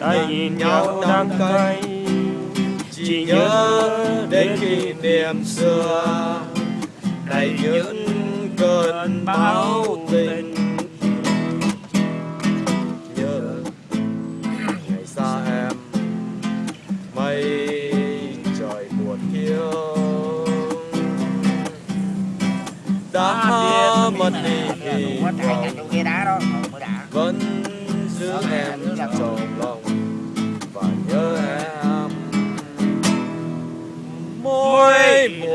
ta nhìn nhau đắng cay chỉ nhớ đến kỷ niệm xưa. Đầy những cơn bão tình nhớ ngày xa em mây trời buồn hiu đã mất đi đã. vẫn giữ em trong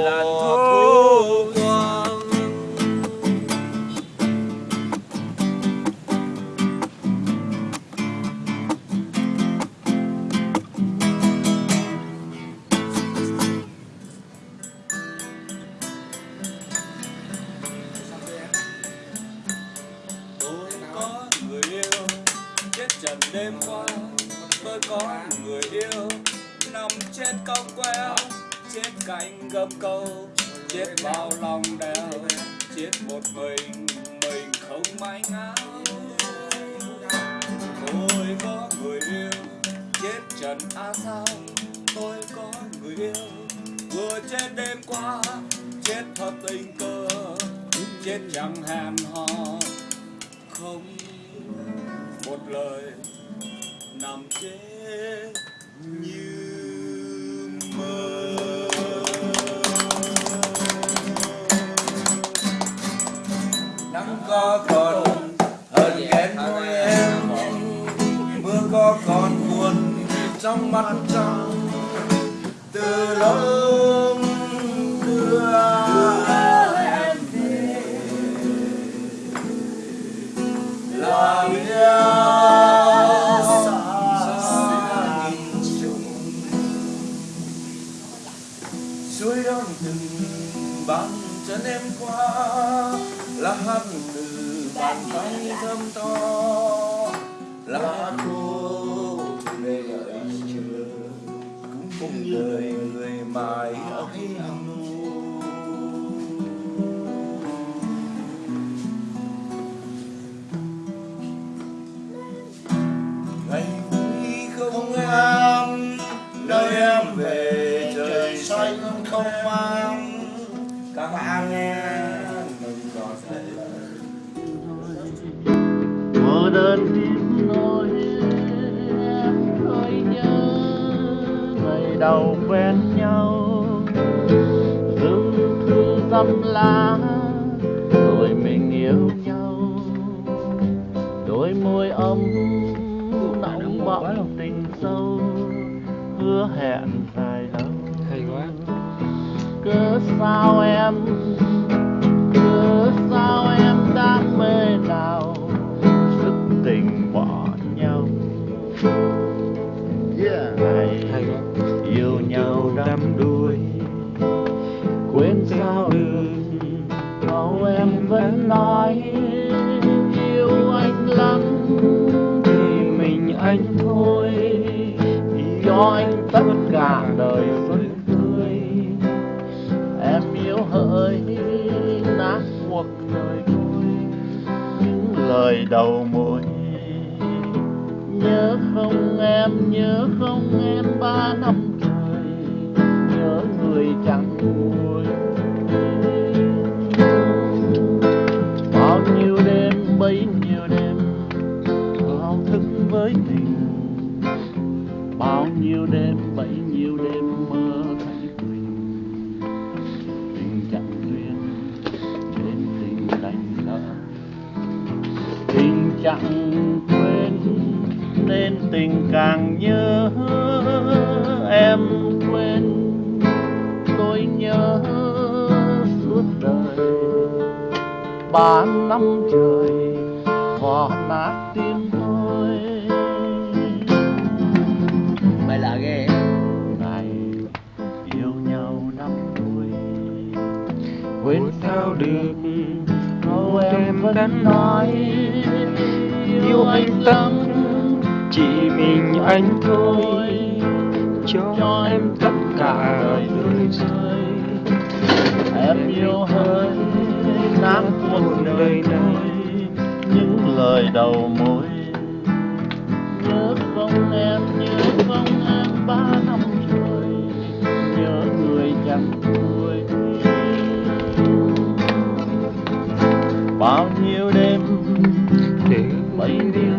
mùa thu quang. Tôi có người yêu chết trần đêm qua. Tôi có người yêu nằm trên cong queo chết cạnh gấp câu, chết vào lòng đèo chết một mình mình không may ngáo. Tôi có người yêu, chết trần a sao tôi có người yêu. Vừa chết đêm qua, chết thật tình cờ, chết chẳng hẹn hò. Không một lời nằm chết trong mắt trong, từ lâu đưa em về là biết xa nghìn suối đông từng bàn chân em qua là hát từ bàn tay thơm to là cô cũng như đời người mãi ấy nu ngày vui không em nơi em về trời xanh không mang. Các bạn nghe mình có thể mơ đơn tiếng nói đầu quen nhau. Dưng thư dăm lá rồi mình yêu nhau. Đôi môi ấm nóng bỏng tình sâu hứa hẹn dài lâu. Cớ sao em lời đầu môi nhớ không em, nhớ không em ba năm trời. Nhớ người chẳng nguôi chẳng quên nên tình càng nhớ em quên. Tôi nhớ suốt đời, ba năm trời vò nát tim tôi. Mày là ghê. Ngày yêu nhau năm tuổi, quên sao được sao em vẫn nói yêu anh tâm? Chỉ mình anh thôi, cho em tất cả đời rơi em yêu hơi nát cuộc đời này, những lời đầu môi nhớ không em, nhớ không em, ba năm rồi nhớ người chẳng bao nhiêu đêm. Để đi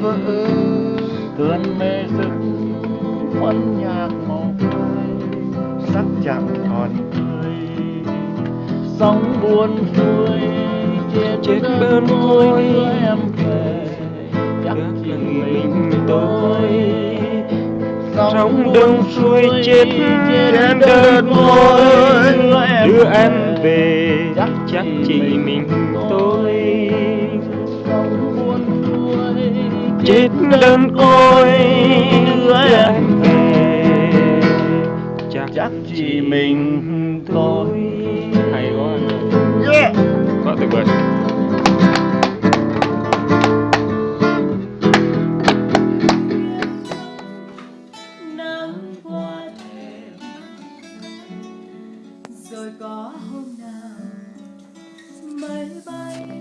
vơi cơn mê thức quân nhạc màu phơi sắc chẳng còn tươi. Sóng buồn xuôi trên, bên môi. em về chắc chỉ mình tôi. sóng đông xuôi chết trên đơn môi. đưa em về chắc chỉ mình chết đơn côi đưa em về. Chắc chỉ mình tôi hay quá quá tuyệt vời. Rồi có hôm nào mây bay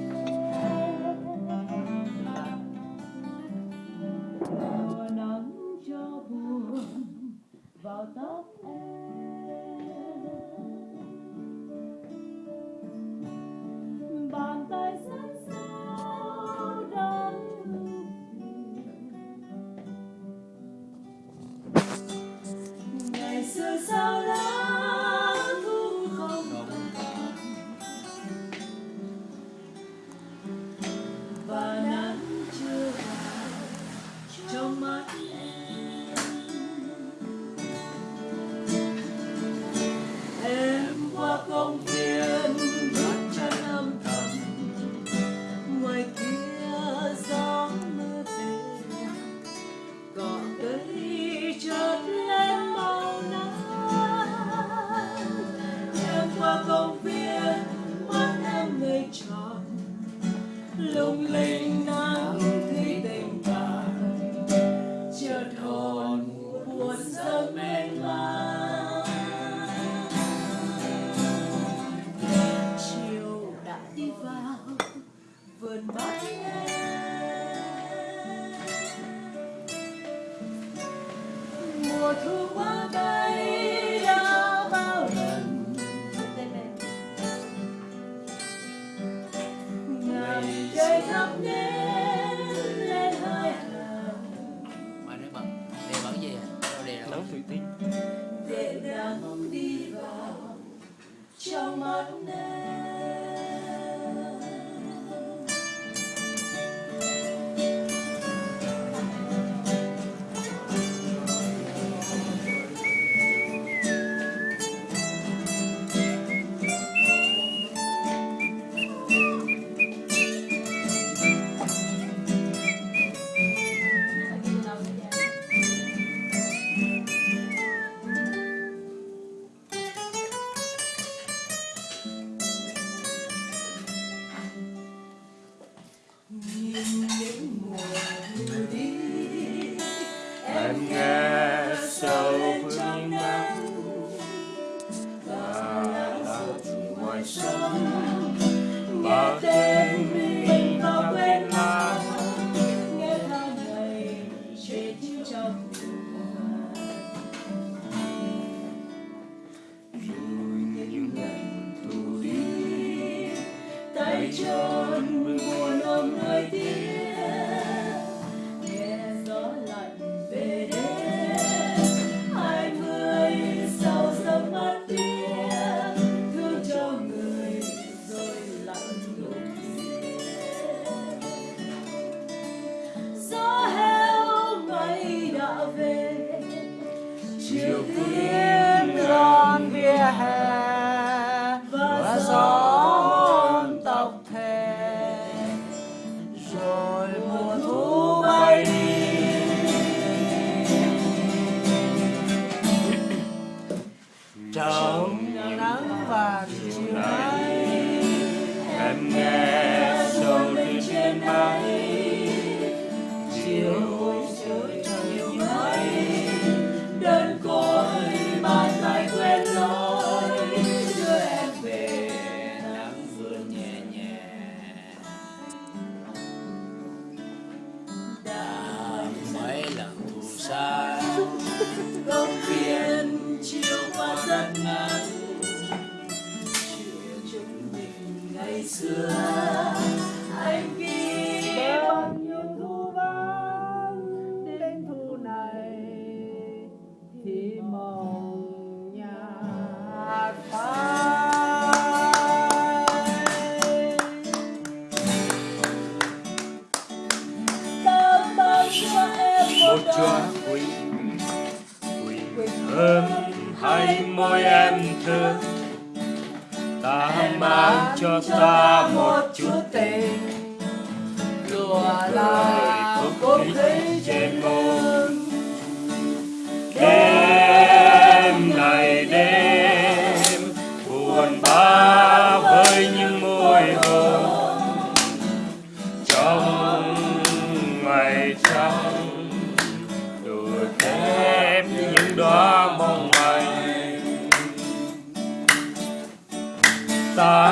em nghe sâu phương nắng và lặng ngoài sông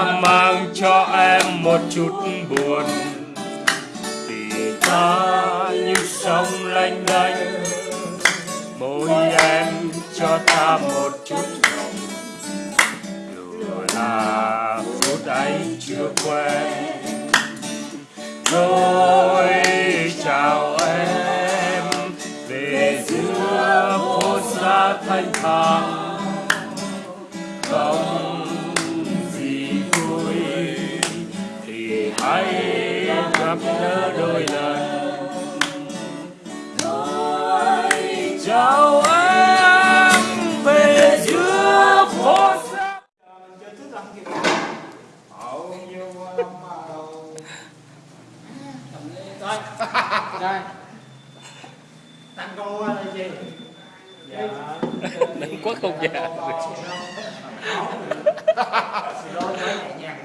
ta mang cho em một chút buồn. Vì ta như sông lanh đanh môi em cho ta một chút ngọt, dù là phút ấy chưa quen rồi chào em về giữa phố xa thanh thang.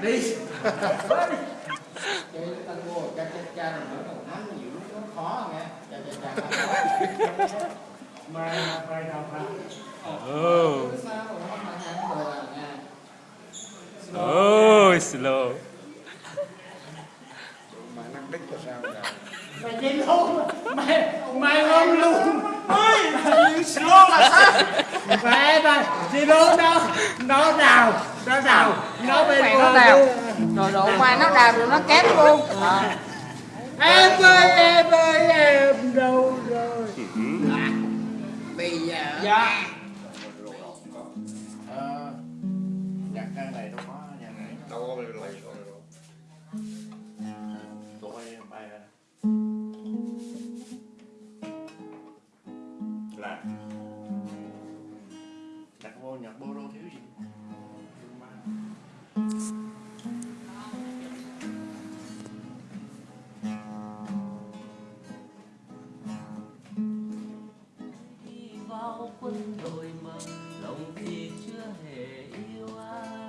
Chơi tango cha cha cha này nữa còn nắm nhiều lúc nó khó nghe cha cha cha oh sao mà slow, mà ăn rồi là sao oh slow mày đi luôn mày mày ngon luôn ôi slow là sao mẹ mày đi luôn đâu nó nào nó đào nó bên Mày nó đào. rồi độ qua nó đào rồi nó kém luôn em ơi em ơi em đâu rồi? Bây giờ dạ bao quân đội mà lòng thì chưa hề yêu ai